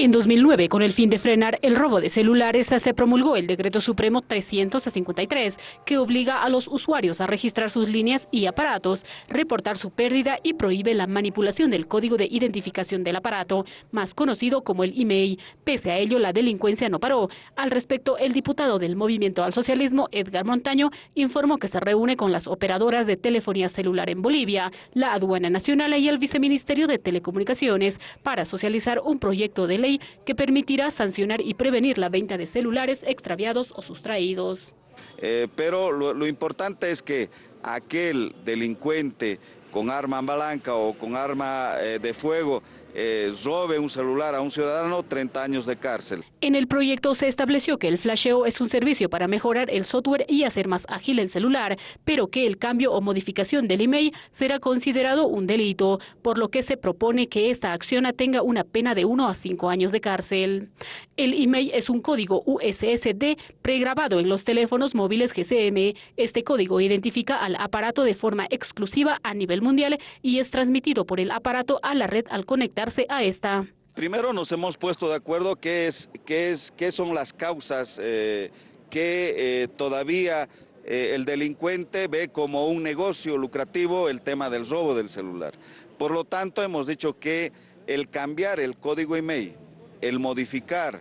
En 2009, con el fin de frenar el robo de celulares, se promulgó el Decreto Supremo 353, que obliga a los usuarios a registrar sus líneas y aparatos, reportar su pérdida y prohíbe la manipulación del código de identificación del aparato, más conocido como el email. Pese a ello, la delincuencia no paró. Al respecto, el diputado del Movimiento al Socialismo, Edgar Montaño, informó que se reúne con las operadoras de telefonía celular en Bolivia, la Aduana Nacional y el Viceministerio de Telecomunicaciones para socializar un proyecto de ley que permitirá sancionar y prevenir la venta de celulares extraviados o sustraídos. Eh, pero lo, importante es que aquel delincuente con arma blanca o con arma eh, de fuego eh, robe un celular a un ciudadano, 30 años de cárcel. En el proyecto se estableció que el flasheo es un servicio para mejorar el software y hacer más ágil el celular, pero que el cambio o modificación del email será considerado un delito, por lo que se propone que esta acción tenga una pena de 1 a 5 años de cárcel. El email es un código USSD pregrabado en los teléfonos móviles GCM. Este código identifica al aparato de forma exclusiva a nivel mundial y es transmitido por el aparato a la red al conectarse a esta. Primero nos hemos puesto de acuerdo qué, es, qué, es, qué son las causas eh, que eh, todavía eh, el delincuente ve como un negocio lucrativo el tema del robo del celular. Por lo tanto, hemos dicho que el cambiar el código email, el modificar,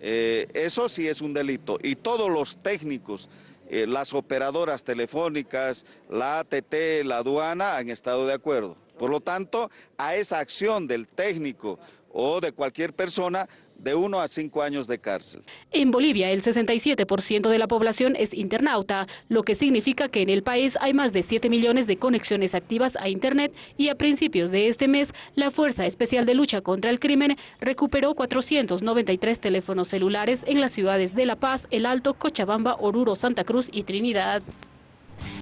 eso sí es un delito. Y todos los técnicos, las operadoras telefónicas, la ATT, la aduana han estado de acuerdo. Por lo tanto, a esa acción del técnico o de cualquier persona de uno a cinco años de cárcel. En Bolivia, el 67% de la población es internauta, lo que significa que en el país hay más de 7 millones de conexiones activas a Internet y a principios de este mes, la Fuerza Especial de Lucha contra el Crimen recuperó 493 teléfonos celulares en las ciudades de La Paz, El Alto, Cochabamba, Oruro, Santa Cruz y Trinidad.